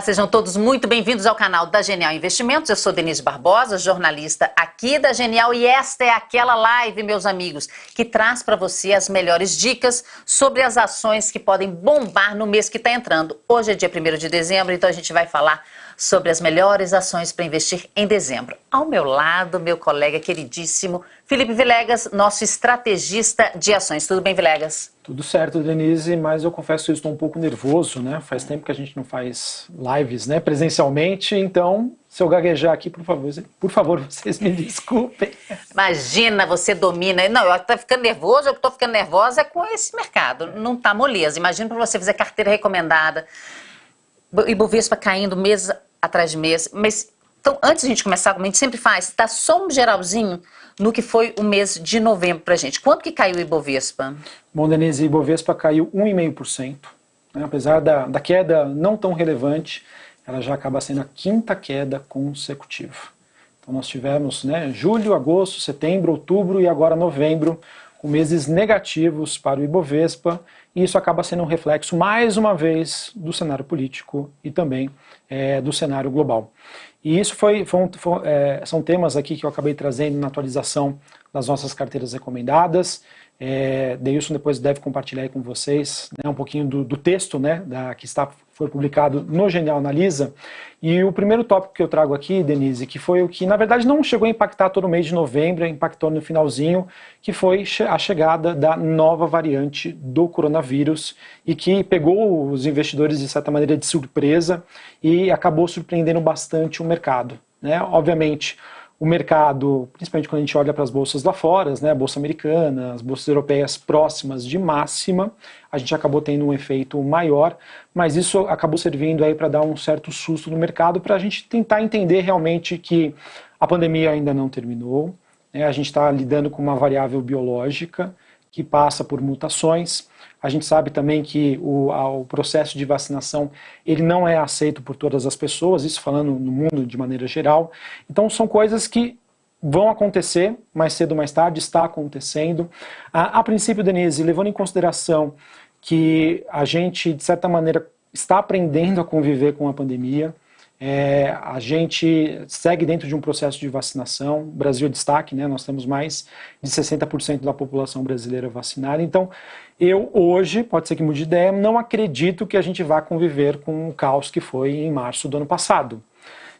Olá, sejam todos muito bem-vindos ao canal da Genial Investimentos. Eu sou Denise Barbosa, jornalista aqui da Genial e esta é aquela live, meus amigos, que traz para você as melhores dicas sobre as ações que podem bombar no mês que está entrando. Hoje é dia 1 de dezembro, então a gente vai falar sobre as melhores ações para investir em dezembro. Ao meu lado, meu colega queridíssimo Felipe Vilegas, nosso estrategista de ações. Tudo bem, Vilegas? Tudo certo, Denise, mas eu confesso que eu estou um pouco nervoso, né? Faz tempo que a gente não faz lives, né, presencialmente, então se eu gaguejar aqui, por favor, por favor, vocês me desculpem. Imagina, você domina. Não, eu estou ficando nervoso, eu estou ficando nervosa é com esse mercado. Não está moleza. Imagina para você fazer carteira recomendada, Ibovespa caindo mês atrás de mês. Mas, então, antes de a gente começar, como a gente sempre faz, dá só um geralzinho no que foi o mês de novembro para a gente. Quanto que caiu o Ibovespa? Bom, Denise, o Ibovespa caiu 1,5%. Né? Apesar da, da queda não tão relevante, ela já acaba sendo a quinta queda consecutiva. Então nós tivemos né, julho, agosto, setembro, outubro e agora novembro, com meses negativos para o Ibovespa, e isso acaba sendo um reflexo, mais uma vez, do cenário político e também é, do cenário global. E isso foi, foi, foi é, são temas aqui que eu acabei trazendo na atualização das nossas carteiras recomendadas. É, Deilson depois deve compartilhar com vocês né, um pouquinho do, do texto né, da, que está, foi publicado no Genial Analisa. E o primeiro tópico que eu trago aqui, Denise, que foi o que na verdade não chegou a impactar todo o mês de novembro, impactou no finalzinho, que foi a chegada da nova variante do coronavírus e que pegou os investidores de certa maneira de surpresa e acabou surpreendendo bastante o mercado. Né? Obviamente, o mercado, principalmente quando a gente olha para as bolsas lá fora, né, a bolsa americana, as bolsas europeias próximas de máxima, a gente acabou tendo um efeito maior, mas isso acabou servindo aí para dar um certo susto no mercado, para a gente tentar entender realmente que a pandemia ainda não terminou, né, a gente está lidando com uma variável biológica que passa por mutações, a gente sabe também que o, o, processo de vacinação ele não é aceito por todas as pessoas, isso falando no mundo de maneira geral. Então são coisas que vão acontecer mais cedo ou mais tarde, está acontecendo. A, a princípio, Denise, levando em consideração que a gente, de certa maneira, está aprendendo a conviver com a pandemia, é, a gente segue dentro de um processo de vacinação. Brasil é destaque, né? nós temos mais de 60% da população brasileira vacinada. Então, eu hoje, pode ser que mude de ideia, não acredito que a gente vá conviver com o caos que foi em março do ano passado.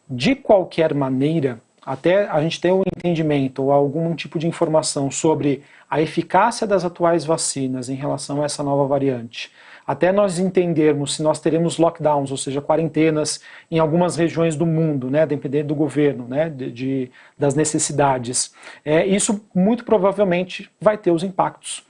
De qualquer maneira, até a gente ter um entendimento ou algum tipo de informação sobre a eficácia das atuais vacinas em relação a essa nova variante, até nós entendermos se nós teremos lockdowns, ou seja, quarentenas em algumas regiões do mundo, né, dependendo do governo, né, de, de das necessidades, é, isso muito provavelmente vai ter os impactos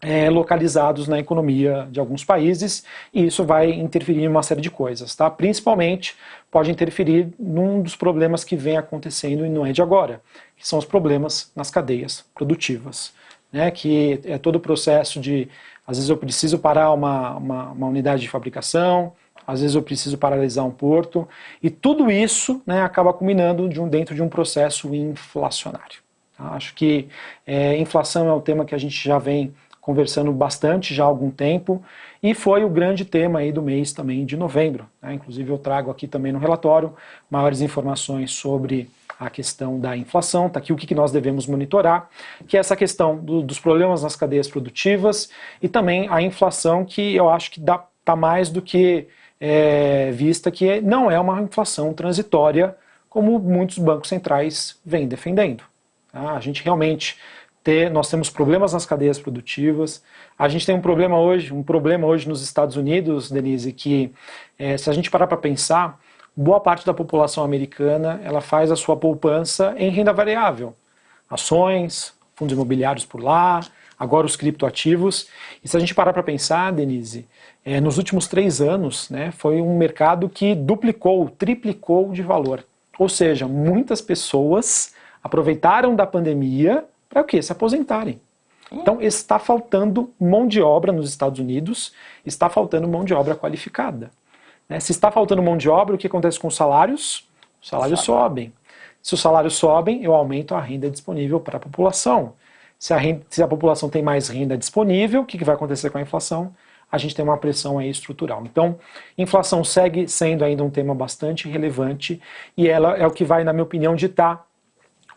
é, localizados na economia de alguns países e isso vai interferir em uma série de coisas, tá? Principalmente pode interferir num dos problemas que vem acontecendo e não é de agora, que são os problemas nas cadeias produtivas, né? Que é todo o processo de às vezes eu preciso parar uma, uma, uma unidade de fabricação, às vezes eu preciso paralisar um porto, e tudo isso né, acaba culminando de um, dentro de um processo inflacionário. Tá? Acho que é, inflação é um tema que a gente já vem conversando bastante já há algum tempo, e foi o grande tema aí do mês também de novembro. Né? Inclusive eu trago aqui também no relatório maiores informações sobre a questão da inflação, está aqui o que nós devemos monitorar, que é essa questão do, dos problemas nas cadeias produtivas e também a inflação que eu acho que está mais do que é, vista que não é uma inflação transitória como muitos bancos centrais vêm defendendo. Tá? A gente realmente ter, nós temos problemas nas cadeias produtivas, a gente tem um problema hoje, um problema hoje nos Estados Unidos, Denise, que é, se a gente parar para pensar, boa parte da população americana ela faz a sua poupança em renda variável. Ações, fundos imobiliários por lá, agora os criptoativos. E se a gente parar para pensar, Denise, é, nos últimos três anos né, foi um mercado que duplicou, triplicou de valor. Ou seja, muitas pessoas aproveitaram da pandemia para o quê? Se aposentarem. Então está faltando mão de obra nos Estados Unidos, está faltando mão de obra qualificada. Né? Se está faltando mão de obra, o que acontece com os salários? Os salários sobem. Se os salários sobem, eu aumento a renda disponível para a população. Se a, renda, se a população tem mais renda disponível, o que, que vai acontecer com a inflação? a gente tem uma pressão aí estrutural. Então, inflação segue sendo ainda um tema bastante relevante e ela é o que vai, na minha opinião, ditar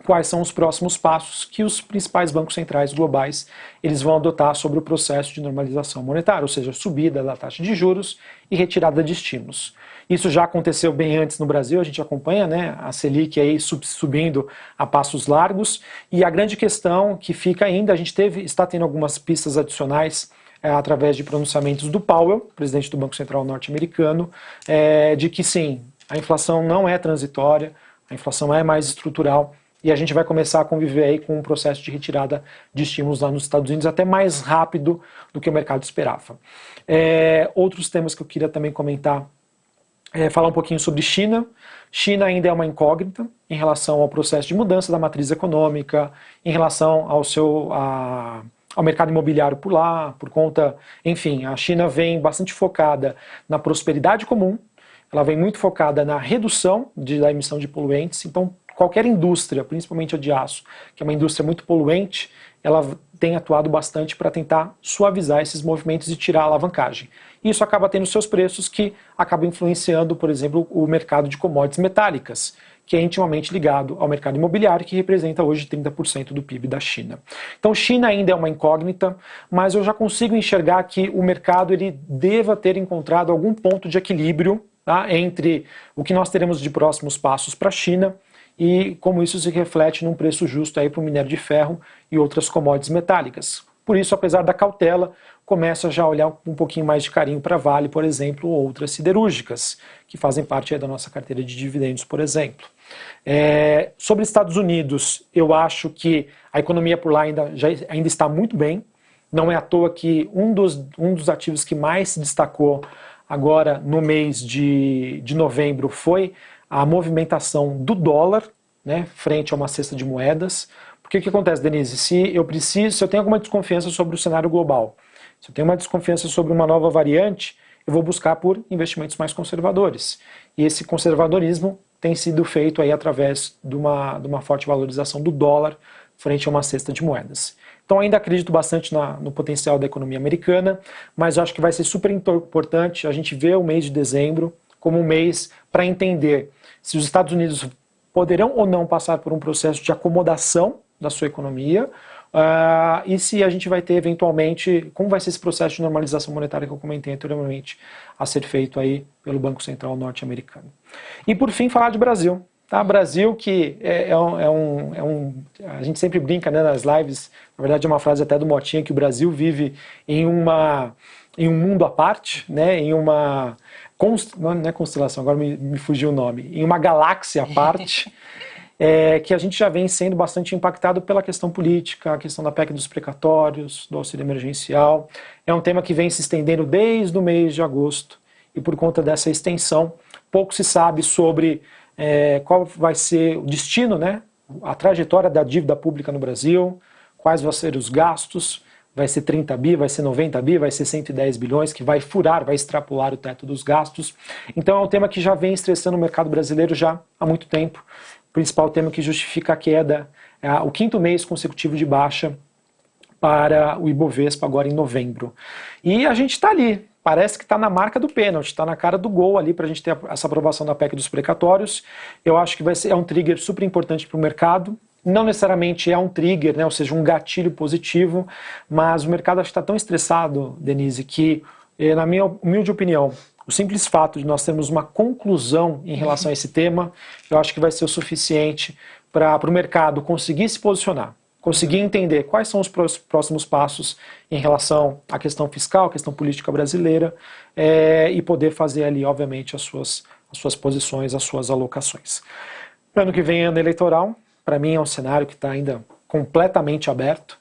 quais são os próximos passos que os principais bancos centrais globais eles vão adotar sobre o processo de normalização monetária, ou seja, subida da taxa de juros e retirada de estímulos. Isso já aconteceu bem antes no Brasil, a gente acompanha né, a Selic aí subindo a passos largos, e a grande questão que fica ainda, a gente teve, está tendo algumas pistas adicionais é, através de pronunciamentos do Powell, presidente do Banco Central norte-americano, é, de que sim, a inflação não é transitória, a inflação é mais estrutural e a gente vai começar a conviver aí com um processo de retirada de estímulos lá nos Estados Unidos até mais rápido do que o mercado esperava. É, outros temas que eu queria também comentar é, falar um pouquinho sobre China. China ainda é uma incógnita em relação ao processo de mudança da matriz econômica, em relação ao seu a, ao mercado imobiliário por lá, por conta, enfim, a China vem bastante focada na prosperidade comum, ela vem muito focada na redução de, da emissão de poluentes, então qualquer indústria, principalmente a de aço, que é uma indústria muito poluente, ela tem atuado bastante para tentar suavizar esses movimentos e tirar a alavancagem. Isso acaba tendo seus preços que acabam influenciando, por exemplo, o mercado de commodities metálicas, que é intimamente ligado ao mercado imobiliário, que representa hoje 30% do PIB da China. Então, China ainda é uma incógnita, mas eu já consigo enxergar que o mercado ele deva ter encontrado algum ponto de equilíbrio tá, entre o que nós teremos de próximos passos para a China e como isso se reflete num preço justo para o minério de ferro e outras commodities metálicas. Por isso, apesar da cautela, começa já a olhar um pouquinho mais de carinho para Vale, por exemplo, ou outras siderúrgicas, que fazem parte da nossa carteira de dividendos, por exemplo. É, sobre Estados Unidos, eu acho que a economia por lá ainda, já, ainda está muito bem. Não é à toa que um dos, um dos ativos que mais se destacou agora no mês de, de novembro foi a movimentação do dólar né, frente a uma cesta de moedas. Porque o que acontece, Denise? Se eu preciso, se eu tenho alguma desconfiança sobre o cenário global, se eu tenho uma desconfiança sobre uma nova variante, eu vou buscar por investimentos mais conservadores. E esse conservadorismo tem sido feito aí através de uma, de uma forte valorização do dólar frente a uma cesta de moedas. Então ainda acredito bastante na, no potencial da economia americana, mas acho que vai ser super importante a gente ver o mês de dezembro como um mês para entender se os Estados Unidos poderão ou não passar por um processo de acomodação da sua economia, uh, e se a gente vai ter eventualmente, como vai ser esse processo de normalização monetária que eu comentei anteriormente, a ser feito aí pelo Banco Central norte-americano. E por fim, falar de Brasil. Tá, Brasil que é, é, um, é, um, é um, a gente sempre brinca né, nas lives, na verdade é uma frase até do Motinha, que o Brasil vive em, uma, em um mundo à parte, né, em uma, const, não é constelação, agora me, me fugiu o nome, em uma galáxia à parte, é, que a gente já vem sendo bastante impactado pela questão política, a questão da PEC dos precatórios, do auxílio emergencial. É um tema que vem se estendendo desde o mês de agosto e por conta dessa extensão, pouco se sabe sobre é, qual vai ser o destino, né, a trajetória da dívida pública no Brasil, quais vão ser os gastos, vai ser 30 bi, vai ser 90 bi, vai ser 110 bilhões, que vai furar, vai extrapolar o teto dos gastos. Então é um tema que já vem estressando o mercado brasileiro já há muito tempo. O principal tema que justifica a queda é o quinto mês consecutivo de baixa para o Ibovespa agora em novembro. E a gente está ali, parece que está na marca do pênalti, está na cara do gol ali para a gente ter essa aprovação da PEC dos precatórios. Eu acho que vai ser, é um trigger super importante para o mercado não necessariamente é um trigger, né, ou seja, um gatilho positivo, mas o mercado está tão estressado, Denise, que, eh, na minha humilde opinião, o simples fato de nós termos uma conclusão em relação a esse tema, eu acho que vai ser o suficiente para o mercado conseguir se posicionar, conseguir entender quais são os próximos passos em relação à questão fiscal, à questão política brasileira, é, e poder fazer ali, obviamente, as suas, as suas posições, as suas alocações. Ano que vem, ano eleitoral, para mim é um cenário que está ainda completamente aberto,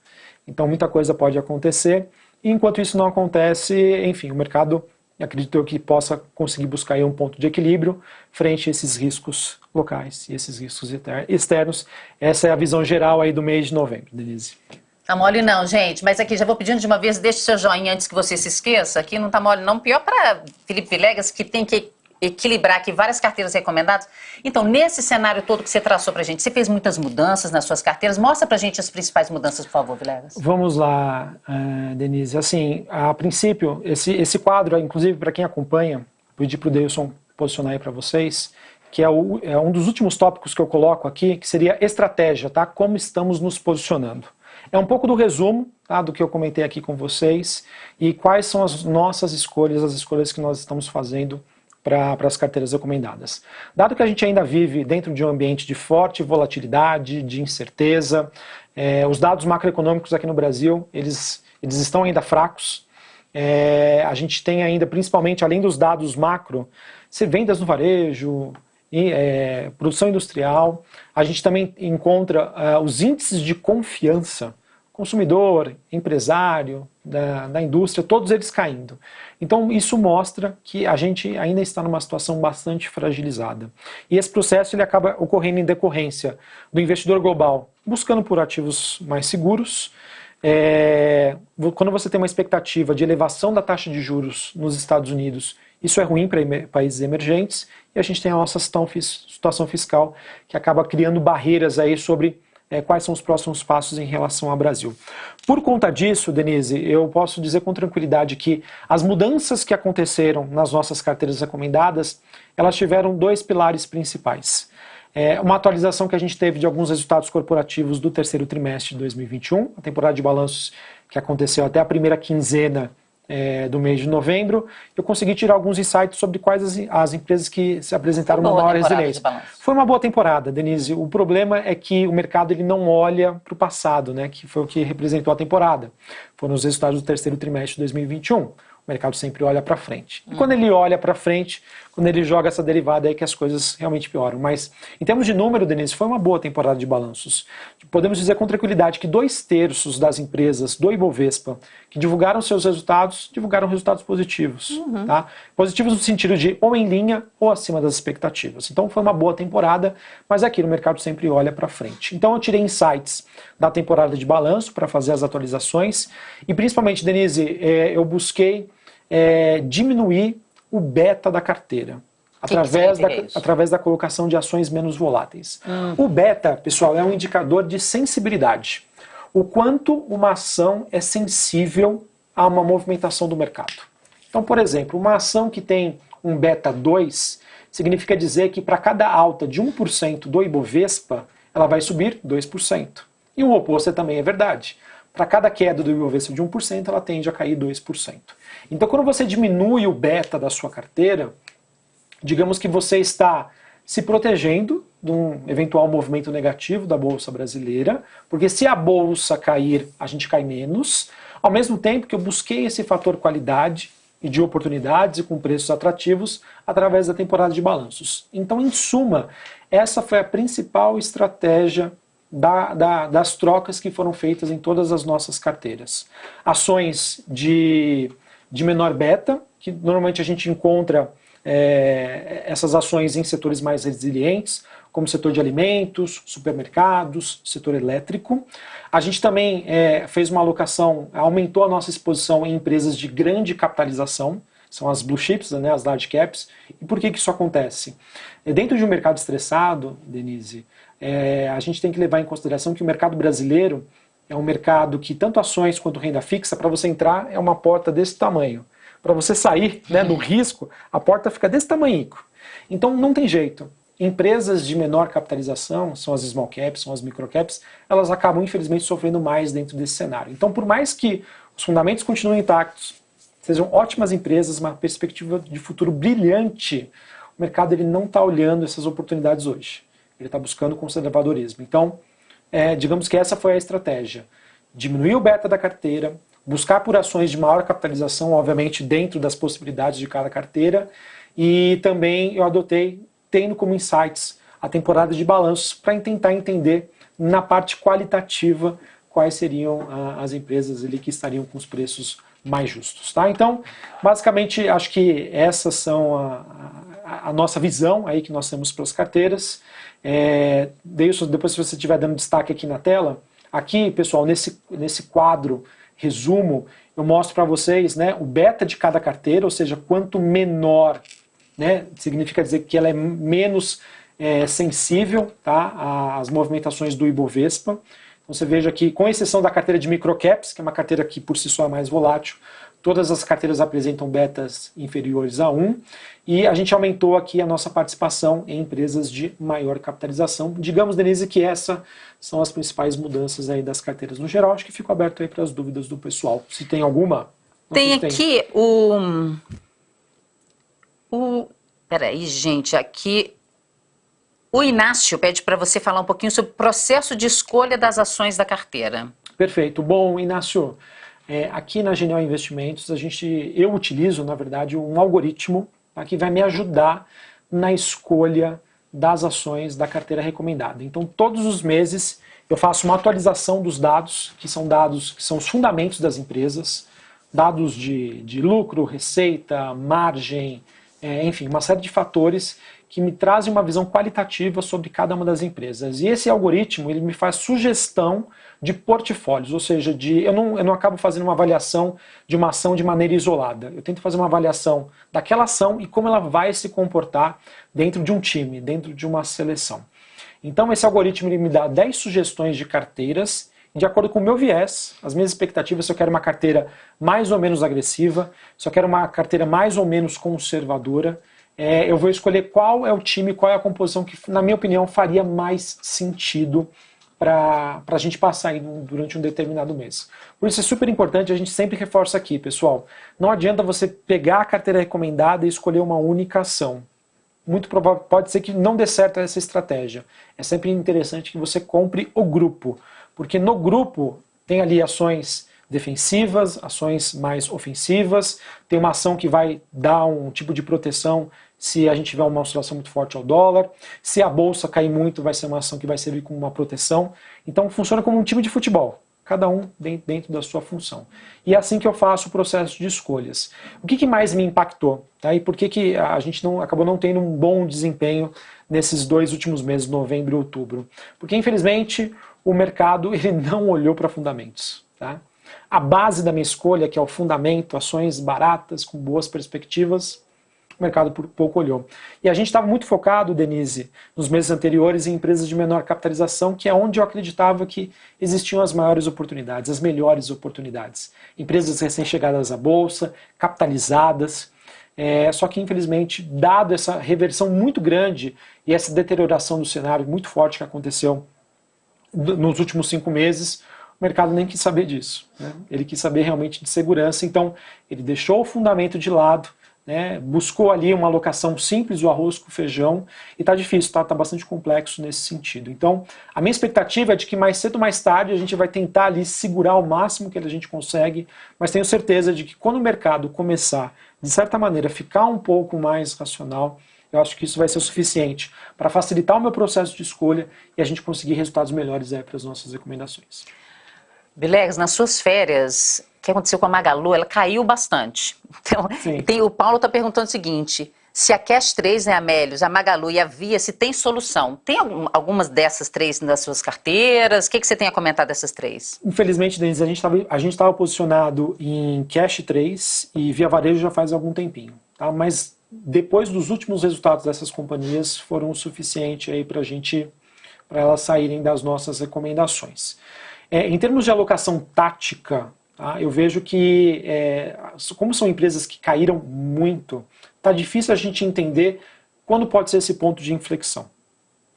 então muita coisa pode acontecer. E enquanto isso não acontece, enfim, o mercado acredito que possa conseguir buscar um ponto de equilíbrio frente a esses riscos locais e esses riscos externos. Essa é a visão geral aí do mês de novembro, Denise. Tá mole não, gente. Mas aqui, já vou pedindo de uma vez, deixe seu joinha antes que você se esqueça. Aqui não tá mole não. Pior para Felipe Vilegas, que tem que equilibrar aqui várias carteiras recomendadas. Então, nesse cenário todo que você traçou para a gente, você fez muitas mudanças nas suas carteiras. Mostra para a gente as principais mudanças, por favor, Vilegas. Vamos lá, uh, Denise. Assim, a princípio, esse, esse quadro, inclusive para quem acompanha, pedi para o Deilson posicionar aí para vocês, que é, o, é um dos últimos tópicos que eu coloco aqui, que seria estratégia, tá? Como estamos nos posicionando. É um pouco do resumo tá, do que eu comentei aqui com vocês e quais são as nossas escolhas, as escolhas que nós estamos fazendo para as carteiras recomendadas. Dado que a gente ainda vive dentro de um ambiente de forte volatilidade, de incerteza, é, os dados macroeconômicos aqui no Brasil, eles, eles estão ainda fracos, é, a gente tem ainda, principalmente além dos dados macro, vendas no varejo, e, é, produção industrial, a gente também encontra uh, os índices de confiança, consumidor, empresário, da, da, indústria, todos eles caindo. Então isso mostra que a gente ainda está numa situação bastante fragilizada. E esse processo ele acaba ocorrendo em decorrência do investidor global buscando por ativos mais seguros, é, quando você tem uma expectativa de elevação da taxa de juros nos Estados Unidos isso é ruim para países emergentes e a gente tem a nossa situação fiscal que acaba criando barreiras aí sobre é, quais são os próximos passos em relação ao Brasil. Por conta disso, Denise, eu posso dizer com tranquilidade que as mudanças que aconteceram nas nossas carteiras recomendadas, elas tiveram dois pilares principais. É uma atualização que a gente teve de alguns resultados corporativos do terceiro trimestre de 2021, a temporada de balanços que aconteceu até a primeira quinzena é, do mês de novembro, eu consegui tirar alguns insights sobre quais as, as empresas que se apresentaram uma maior resiliência. Foi uma boa temporada, Denise. O problema é que o mercado ele não olha para o passado, né, que foi o que representou a temporada. Foram os resultados do terceiro trimestre de 2021 o mercado sempre olha para frente. E quando ele olha para frente, quando ele joga essa derivada aí que as coisas realmente pioram. Mas em termos de número, Denise, foi uma boa temporada de balanços. Podemos dizer com tranquilidade que dois terços das empresas do Ibovespa que divulgaram seus resultados, divulgaram resultados positivos. Uhum. Tá? Positivos no sentido de ou em linha ou acima das expectativas. Então foi uma boa temporada, mas aqui no mercado sempre olha para frente. Então eu tirei insights da temporada de balanço para fazer as atualizações e principalmente, Denise, é, eu busquei é, diminuir o beta da carteira. Através, da, através da colocação de ações menos voláteis. Hum. O beta, pessoal, é um indicador de sensibilidade. O quanto uma ação é sensível a uma movimentação do mercado. Então, por exemplo, uma ação que tem um beta 2 significa dizer que para cada alta de 1% do Ibovespa, ela vai subir 2%. E o oposto também é verdade. Para cada queda do Ibovespa de 1%, ela tende a cair 2%. Então, quando você diminui o beta da sua carteira, digamos que você está se protegendo de um eventual movimento negativo da bolsa brasileira, porque se a bolsa cair, a gente cai menos, ao mesmo tempo que eu busquei esse fator qualidade e de oportunidades e com preços atrativos através da temporada de balanços. Então, em suma, essa foi a principal estratégia da, da, das trocas que foram feitas em todas as nossas carteiras. Ações de de menor beta, que normalmente a gente encontra é, essas ações em setores mais resilientes, como setor de alimentos, supermercados, setor elétrico. A gente também é, fez uma alocação, aumentou a nossa exposição em empresas de grande capitalização, são as blue chips, né, as large caps. E por que, que isso acontece? É, dentro de um mercado estressado, Denise, é, a gente tem que levar em consideração que o mercado brasileiro é um mercado que tanto ações quanto renda fixa, para você entrar, é uma porta desse tamanho. Para você sair né, no risco, a porta fica desse tamanho. Então não tem jeito. Empresas de menor capitalização, são as small caps, são as micro caps, elas acabam infelizmente sofrendo mais dentro desse cenário. Então por mais que os fundamentos continuem intactos, sejam ótimas empresas, uma perspectiva de futuro brilhante, o mercado ele não está olhando essas oportunidades hoje. Ele está buscando conservadorismo. Então, é, digamos que essa foi a estratégia. Diminuir o beta da carteira, buscar por ações de maior capitalização, obviamente dentro das possibilidades de cada carteira, e também eu adotei, tendo como insights a temporada de balanços, para tentar entender na parte qualitativa quais seriam ah, as empresas ali que estariam com os preços mais justos. Tá? Então, basicamente, acho que essas são a, nossa visão aí que nós temos para as carteiras. É, depois, se você estiver dando destaque aqui na tela, aqui, pessoal, nesse, nesse quadro resumo, eu mostro para vocês né, o beta de cada carteira, ou seja, quanto menor né? significa dizer que ela é menos é, sensível tá, às movimentações do Ibovespa. Então você veja que, com exceção da carteira de microcaps, que é uma carteira que por si só é mais volátil, todas as carteiras apresentam betas inferiores a 1 e a gente aumentou aqui a nossa participação em empresas de maior capitalização. Digamos, Denise, que essas são as principais mudanças aí das carteiras no geral. Acho que fico aberto aí para as dúvidas do pessoal. Se tem alguma... Tem aqui tem. o... o... Peraí, gente, aqui o Inácio pede para você falar um pouquinho sobre o processo de escolha das ações da carteira. Perfeito. Bom, Inácio, é, aqui na Genial Investimentos, a gente, eu utilizo, na verdade, um algoritmo tá, que vai me ajudar na escolha das ações da carteira recomendada. Então, todos os meses eu faço uma atualização dos dados, que são dados que são os fundamentos das empresas, dados de, de lucro, receita, margem, é, enfim, uma série de fatores que me trazem uma visão qualitativa sobre cada uma das empresas. E esse algoritmo ele me faz sugestão de portfólios, ou seja, de, eu, não, eu não acabo fazendo uma avaliação de uma ação de maneira isolada. Eu tento fazer uma avaliação daquela ação e como ela vai se comportar dentro de um time, dentro de uma seleção. Então esse algoritmo ele me dá 10 sugestões de carteiras de acordo com o meu viés, as minhas expectativas, se eu quero uma carteira mais ou menos agressiva, se eu quero uma carteira mais ou menos conservadora, é, eu vou escolher qual é o time, qual é a composição que, na minha opinião, faria mais sentido para a gente passar aí durante um determinado mês. Por isso é super importante, a gente sempre reforça aqui, pessoal, não adianta você pegar a carteira recomendada e escolher uma única ação. Muito provável, pode ser que não dê certo essa estratégia. É sempre interessante que você compre o grupo, porque no grupo tem ali ações defensivas, ações mais ofensivas, tem uma ação que vai dar um tipo de proteção se a gente tiver uma oscilação muito forte ao dólar. Se a bolsa cair muito, vai ser uma ação que vai servir como uma proteção. Então funciona como um time de futebol, cada um dentro da sua função. E é assim que eu faço o processo de escolhas. O que, que mais me impactou? Tá? E por que, que a gente não, acabou não tendo um bom desempenho nesses dois últimos meses, novembro e outubro? Porque infelizmente o mercado ele não olhou para fundamentos. Tá? A base da minha escolha, que é o fundamento, ações baratas, com boas perspectivas, o mercado por pouco olhou. E a gente estava muito focado, Denise, nos meses anteriores em empresas de menor capitalização, que é onde eu acreditava que existiam as maiores oportunidades, as melhores oportunidades. Empresas recém-chegadas à bolsa, capitalizadas, é, só que, infelizmente, dado essa reversão muito grande e essa deterioração do cenário muito forte que aconteceu nos últimos cinco meses, o mercado nem quis saber disso. Né? Ele quis saber realmente de segurança, então ele deixou o fundamento de lado né, buscou ali uma alocação simples do arroz com feijão e está difícil, está tá bastante complexo nesse sentido. Então, a minha expectativa é de que mais cedo ou mais tarde a gente vai tentar ali segurar o máximo que a gente consegue, mas tenho certeza de que quando o mercado começar, de certa maneira, ficar um pouco mais racional, eu acho que isso vai ser o suficiente para facilitar o meu processo de escolha e a gente conseguir resultados melhores para as nossas recomendações. Bilegs, nas suas férias, o que aconteceu com a Magalu, ela caiu bastante. Então, tem, o Paulo está perguntando o seguinte, se a Cash 3, né, a Melios, a Magalu e a Via, se tem solução. Tem algum, algumas dessas três nas suas carteiras? O que, que você tem a comentar dessas três? Infelizmente, Denise, a gente estava posicionado em Cash 3 e Via Varejo já faz algum tempinho. Tá? Mas depois dos últimos resultados dessas companhias foram o suficiente para a gente, para elas saírem das nossas recomendações. É, em termos de alocação tática, tá, eu vejo que, é, como são empresas que caíram muito, está difícil a gente entender quando pode ser esse ponto de inflexão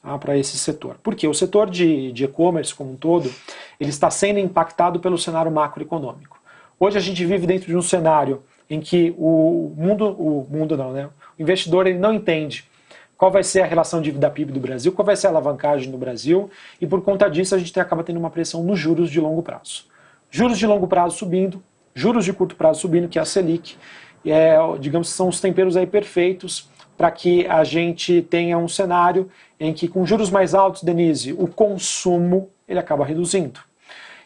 tá, para esse setor. Porque o setor de e-commerce como um todo, ele está sendo impactado pelo cenário macroeconômico. Hoje a gente vive dentro de um cenário em que o mundo, o mundo não, né? O investidor ele não entende qual vai ser a relação dívida PIB do Brasil, qual vai ser a alavancagem no Brasil, e por conta disso a gente acaba tendo uma pressão nos juros de longo prazo. Juros de longo prazo subindo, juros de curto prazo subindo, que é a Selic, é, digamos que são os temperos aí perfeitos para que a gente tenha um cenário em que com juros mais altos, Denise, o consumo ele acaba reduzindo.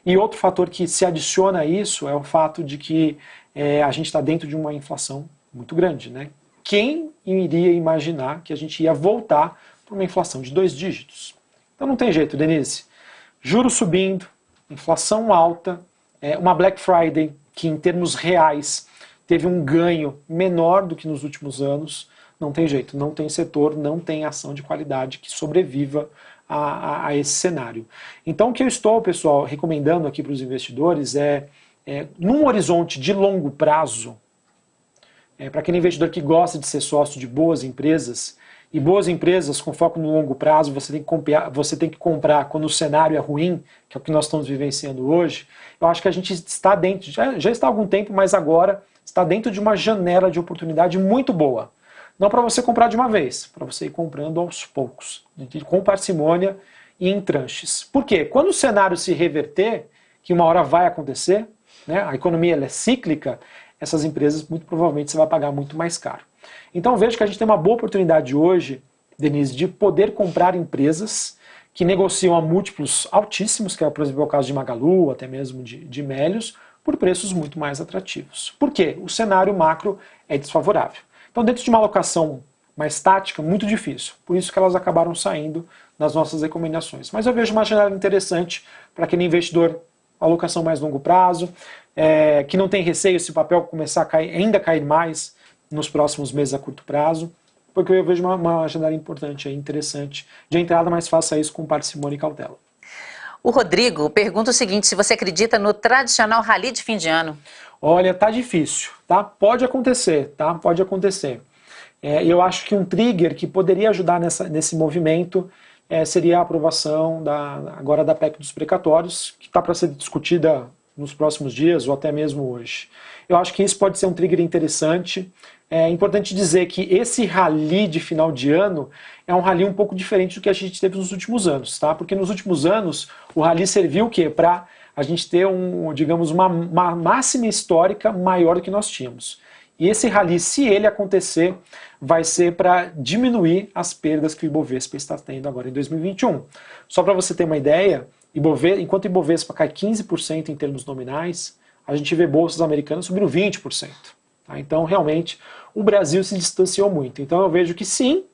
E outro fator que se adiciona a isso é o fato de que é, a gente está dentro de uma inflação muito grande, né? Quem iria imaginar que a gente ia voltar para uma inflação de dois dígitos? Então não tem jeito, Denise. Juros subindo, inflação alta, é, uma Black Friday que em termos reais teve um ganho menor do que nos últimos anos. não tem jeito, não tem setor, não tem ação de qualidade que sobreviva a, a, a esse cenário. Então o que eu estou, pessoal, recomendando aqui para os investidores é, é, num horizonte de longo prazo, é, para aquele investidor que gosta de ser sócio de boas empresas, e boas empresas com foco no longo prazo, você tem que comprar, você tem que comprar quando o cenário é ruim, que é o que nós estamos vivenciando hoje. Eu acho que a gente está dentro, já, já está há algum tempo, mas agora está dentro de uma janela de oportunidade muito boa. Não para você comprar de uma vez, para você ir comprando aos poucos, com parcimônia e em tranches. Por quê? Quando o cenário se reverter, que uma hora vai acontecer, né, a economia é cíclica, essas empresas muito provavelmente você vai pagar muito mais caro. Então vejo que a gente tem uma boa oportunidade hoje, Denise, de poder comprar empresas que negociam a múltiplos altíssimos, que é, por exemplo, o caso de Magalu, até mesmo de, de Melios, por preços muito mais atrativos. Por quê? O cenário macro é desfavorável. Então, dentro de uma alocação mais tática, muito difícil. Por isso que elas acabaram saindo nas nossas recomendações. Mas eu vejo uma janela interessante para aquele investidor, alocação mais longo prazo, é, que não tem receio se o papel começar a cair, ainda cair mais nos próximos meses a curto prazo, porque eu vejo uma, uma janela importante, interessante de entrada, mas faça isso com parcimônia e cautela. O Rodrigo pergunta o seguinte, se você acredita no tradicional rally de fim de ano? Olha, tá difícil, tá? Pode acontecer, tá? Pode acontecer. É, eu acho que um trigger que poderia ajudar nessa, nesse movimento é, seria a aprovação da, agora da PEC dos precatórios, que está para ser discutida nos próximos dias ou até mesmo hoje. Eu acho que isso pode ser um trigger interessante. É importante dizer que esse rally de final de ano é um rally um pouco diferente do que a gente teve nos últimos anos, tá? Porque nos últimos anos o rally serviu o quê? Para a gente ter um, digamos, uma, uma máxima histórica maior do que nós tínhamos. E esse rally, se ele acontecer, vai ser para diminuir as perdas que o Ibovespa está tendo agora em 2021. Só para você ter uma ideia, Ibovespa, enquanto o Ibovespa cai 15% em termos nominais, a gente vê bolsas americanas subindo 20%. Tá? Então, realmente, o Brasil se distanciou muito. Então, eu vejo que sim,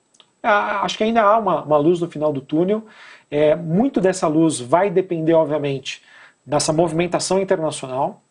acho que ainda há uma, uma luz no final do túnel. É, muito dessa luz vai depender, obviamente, dessa movimentação internacional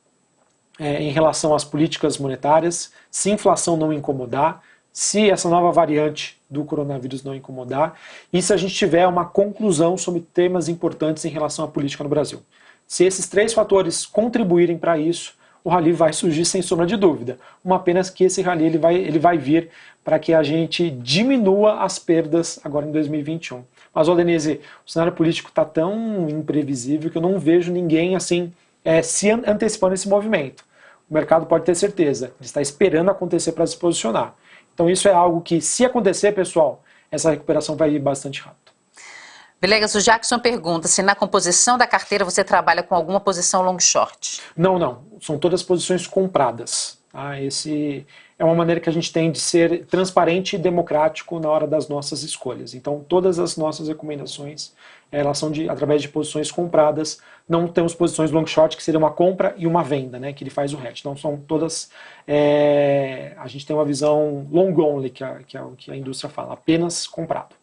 é, em relação às políticas monetárias, se inflação não incomodar, se essa nova variante do coronavírus não incomodar e se a gente tiver uma conclusão sobre temas importantes em relação à política no Brasil. Se esses três fatores contribuírem para isso, o rally vai surgir sem sombra de dúvida. Uma apenas que esse rally ele vai, ele vai vir para que a gente diminua as perdas agora em 2021. Mas, ó, Denise, o cenário político está tão imprevisível que eu não vejo ninguém assim é, se antecipando esse movimento. O mercado pode ter certeza, ele está esperando acontecer para se posicionar. Então isso é algo que, se acontecer, pessoal, essa recuperação vai ir bastante rápido. Vilegas, o Jackson pergunta se na composição da carteira você trabalha com alguma posição long short. Não, não. São todas posições compradas. Ah, esse é uma maneira que a gente tem de ser transparente e democrático na hora das nossas escolhas. Então, todas as nossas recomendações elas são de, através de posições compradas. Não temos posições long short, que seria uma compra e uma venda, né, que ele faz o hedge. Então, são todas... É, a gente tem uma visão long only, que, que é o que a indústria fala, apenas comprado.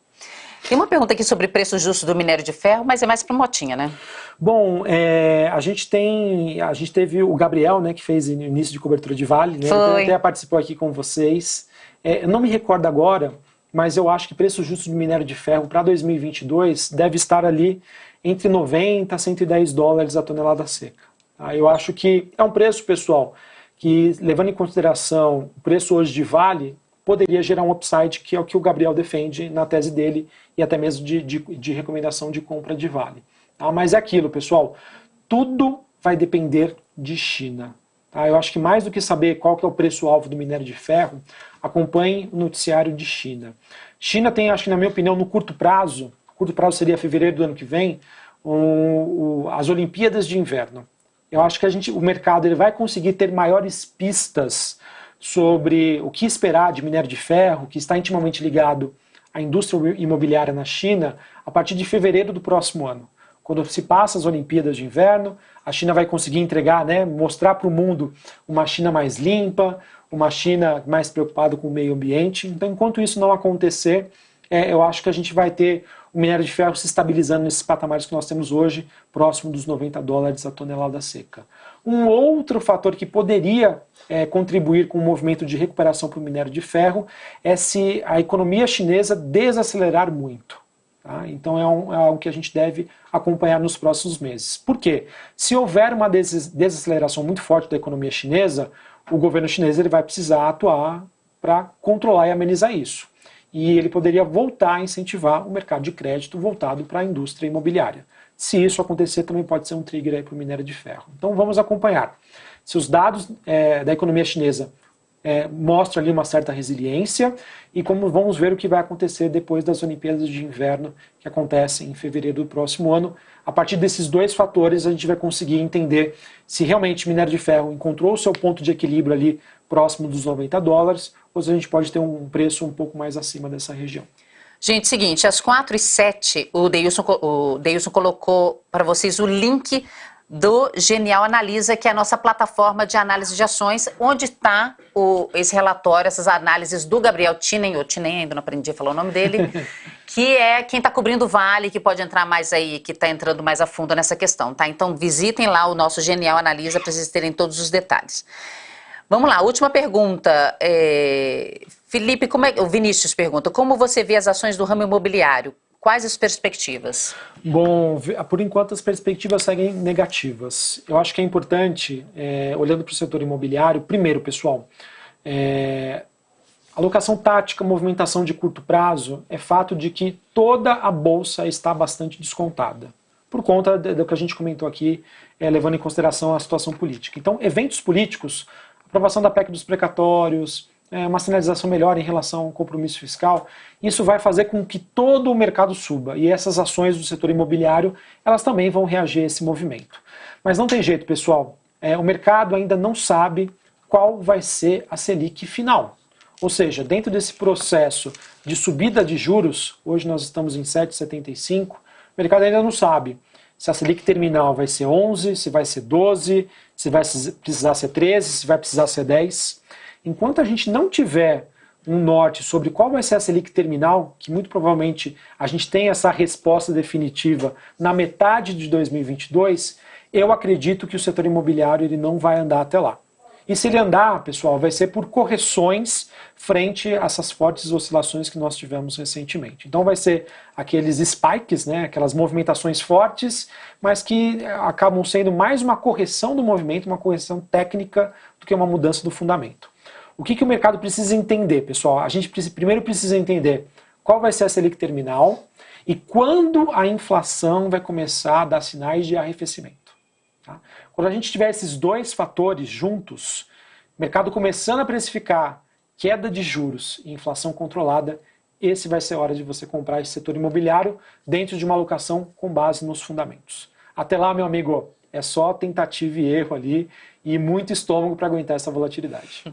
Tem uma pergunta aqui sobre preço justo do minério de ferro, mas é mais para Motinha, né? Bom, é, a gente tem, a gente teve o Gabriel, né, que fez início de cobertura de Vale, né? Foi. Ele até participou aqui com vocês. É, eu não me recordo agora, mas eu acho que preço justo do minério de ferro para 2022 deve estar ali entre 90 a 110 dólares a tonelada seca. Tá? Eu acho que é um preço, pessoal, que levando em consideração o preço hoje de Vale, poderia gerar um upside, que é o que o Gabriel defende na tese dele e até mesmo de, de, de recomendação de compra de vale. Tá? Mas é aquilo, pessoal, tudo vai depender de China. Tá? Eu acho que mais do que saber qual que é o preço-alvo do minério de ferro, acompanhe o noticiário de China. China tem, acho que na minha opinião, no curto prazo, curto prazo seria fevereiro do ano que vem, as Olimpíadas de Inverno. Eu acho que a gente, o mercado ele vai conseguir ter maiores pistas sobre o que esperar de minério de ferro, que está intimamente ligado à indústria imobiliária na China, a partir de fevereiro do próximo ano. Quando se passa as Olimpíadas de Inverno, a China vai conseguir entregar, né, mostrar para o mundo uma China mais limpa, uma China mais preocupada com o meio ambiente. Então, enquanto isso não acontecer, é, eu acho que a gente vai ter o minério de ferro se estabilizando nesses patamares que nós temos hoje, próximo dos 90 dólares a tonelada seca. Um outro fator que poderia é, contribuir com o movimento de recuperação para o minério de ferro é se a economia chinesa desacelerar muito. Tá? Então é, um, é, algo que a gente deve acompanhar nos próximos meses. Por quê? Se houver uma des desaceleração muito forte da economia chinesa, o governo chinês ele vai precisar atuar para controlar e amenizar isso. E ele poderia voltar a incentivar o mercado de crédito voltado para a indústria imobiliária. Se isso acontecer, também pode ser um trigger para o minério de ferro. Então vamos acompanhar. Se os dados é, da economia chinesa é, mostram ali uma certa resiliência e como vamos ver o que vai acontecer depois das Olimpíadas de Inverno que acontecem em fevereiro do próximo ano. A partir desses dois fatores a gente vai conseguir entender se realmente minério de ferro encontrou o seu ponto de equilíbrio ali próximo dos 90 dólares, ou se a gente pode ter um preço um pouco mais acima dessa região. Gente, seguinte, às 4 e 7 o Deilson, o Deilson colocou para vocês o link do Genial Analisa, que é a nossa plataforma de análise de ações, onde está esse relatório, essas análises do Gabriel Tinen, ou Tinen, ainda não aprendi a falar o nome dele, que é quem está cobrindo o Vale, que pode entrar mais aí, que está entrando mais a fundo nessa questão, tá? Então visitem lá o nosso Genial Analisa para vocês terem todos os detalhes. Vamos lá, última pergunta. É... Felipe, como é... o Vinícius pergunta, como você vê as ações do ramo imobiliário? Quais as perspectivas? Bom, por enquanto as perspectivas seguem negativas. Eu acho que é importante, é, olhando para o setor imobiliário, primeiro, pessoal, é, alocação tática, movimentação de curto prazo, é fato de que toda a bolsa está bastante descontada, por conta do que a gente comentou aqui, é, levando em consideração a situação política. Então, eventos políticos aprovação da PEC dos precatórios, uma sinalização melhor em relação ao compromisso fiscal, isso vai fazer com que todo o mercado suba e essas ações do setor imobiliário elas também vão reagir a esse movimento. Mas não tem jeito, pessoal. É, o mercado ainda não sabe qual vai ser a Selic final. Ou seja, dentro desse processo de subida de juros, hoje nós estamos em 7,75, o mercado ainda não sabe se a Selic terminal vai ser 11, se vai ser 12, se vai precisar ser 13, se vai precisar ser 10. Enquanto a gente não tiver um norte sobre qual vai ser a Selic terminal, que muito provavelmente a gente tem essa resposta definitiva na metade de 2022, eu acredito que o setor imobiliário ele não vai andar até lá. E se ele andar, pessoal, vai ser por correções frente a essas fortes oscilações que nós tivemos recentemente. Então vai ser aqueles spikes, né, aquelas movimentações fortes, mas que acabam sendo mais uma correção do movimento, uma correção técnica, do que uma mudança do fundamento. O que, que o mercado precisa entender, pessoal? A gente primeiro precisa entender qual vai ser a Selic terminal e quando a inflação vai começar a dar sinais de arrefecimento. Tá? Quando a gente tiver esses dois fatores juntos, mercado começando a precificar queda de juros e inflação controlada, esse vai ser a hora de você comprar esse setor imobiliário dentro de uma alocação com base nos fundamentos. Até lá, meu amigo, é só tentativa e erro ali e muito estômago para aguentar essa volatilidade.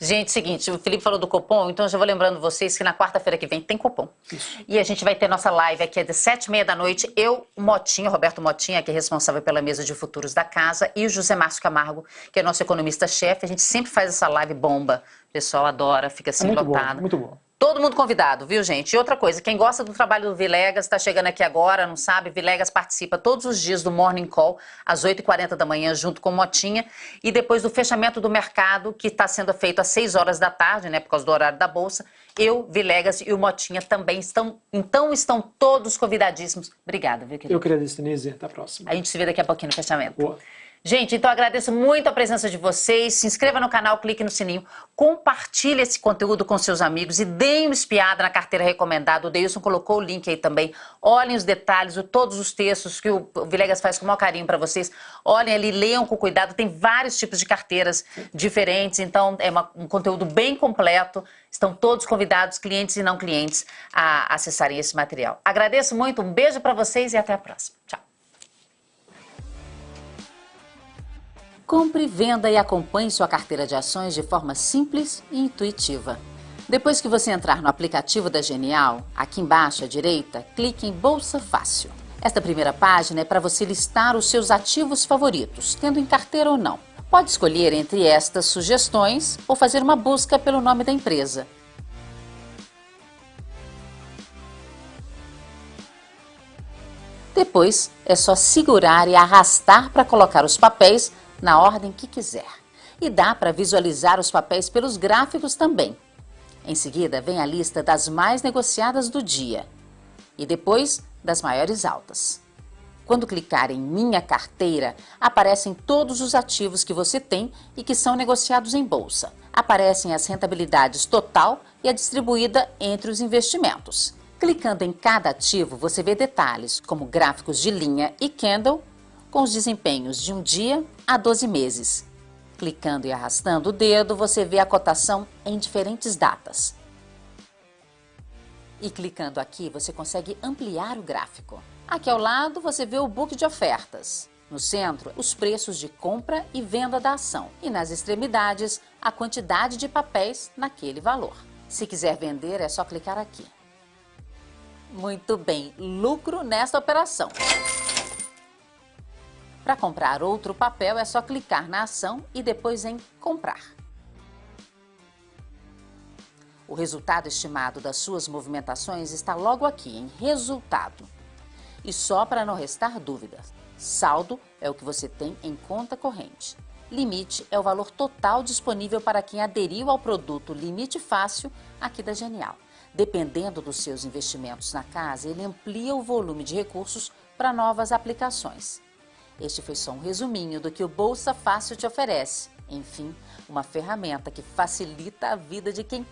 Gente, seguinte, o Felipe falou do Copom, então eu já vou lembrando vocês que na quarta-feira que vem tem Copom. Isso. E a gente vai ter nossa live aqui às sete e meia da noite. Eu, Motinha, Roberto Motinha, que é responsável pela mesa de futuros da casa, e o José Márcio Camargo, que é nosso economista-chefe. A gente sempre faz essa live bomba. O pessoal adora, fica assim é muito lotado. Bom, muito bom. Todo mundo convidado, viu, gente? E outra coisa, quem gosta do trabalho do Vilegas, está chegando aqui agora, não sabe? Vilegas participa todos os dias do Morning Call, às 8h40 da manhã, junto com Motinha. E depois do fechamento do mercado, que está sendo feito às 6 horas da tarde, né, por causa do horário da Bolsa, eu, Vilegas e o Motinha também estão. Então estão todos convidadíssimos. Obrigada, viu, querido? Eu queria Denise. Até a próxima. A gente se vê daqui a pouquinho no fechamento. Boa. Gente, então agradeço muito a presença de vocês. Se inscreva no canal, clique no sininho, compartilhe esse conteúdo com seus amigos e deem uma espiada na carteira recomendada. O Deilson colocou o link aí também. Olhem os detalhes, todos os textos que o Vilegas faz com o maior carinho para vocês. Olhem ali, leiam com cuidado. Tem vários tipos de carteiras diferentes, então é uma, um conteúdo bem completo. Estão todos convidados, clientes e não clientes, a acessarem esse material. Agradeço muito, um beijo para vocês e até a próxima. Tchau. Compre, venda e acompanhe sua carteira de ações de forma simples e intuitiva. Depois que você entrar no aplicativo da Genial, aqui embaixo à direita, clique em Bolsa Fácil. Esta primeira página é para você listar os seus ativos favoritos, tendo em carteira ou não. Pode escolher entre estas sugestões ou fazer uma busca pelo nome da empresa. Depois, é só segurar e arrastar para colocar os papéis na ordem que quiser. E dá para visualizar os papéis pelos gráficos também. Em seguida, vem a lista das mais negociadas do dia e depois das maiores altas. Quando clicar em Minha Carteira, aparecem todos os ativos que você tem e que são negociados em bolsa. Aparecem as rentabilidades total e a distribuída entre os investimentos. Clicando em cada ativo, você vê detalhes como gráficos de linha e candle com os desempenhos de um dia a 12 meses. Clicando e arrastando o dedo, você vê a cotação em diferentes datas. E clicando aqui, você consegue ampliar o gráfico. Aqui ao lado, você vê o book de ofertas. No centro, os preços de compra e venda da ação. E nas extremidades, a quantidade de papéis naquele valor. Se quiser vender, é só clicar aqui. Muito bem, lucro nesta operação. Para comprar outro papel, é só clicar na ação e depois em comprar. O resultado estimado das suas movimentações está logo aqui, em resultado. E só para não restar dúvidas, saldo é o que você tem em conta corrente. Limite é o valor total disponível para quem aderiu ao produto Limite Fácil aqui da Genial. Dependendo dos seus investimentos na casa, ele amplia o volume de recursos para novas aplicações. Este foi só um resuminho do que o Bolsa Fácil te oferece. Enfim, uma ferramenta que facilita a vida de quem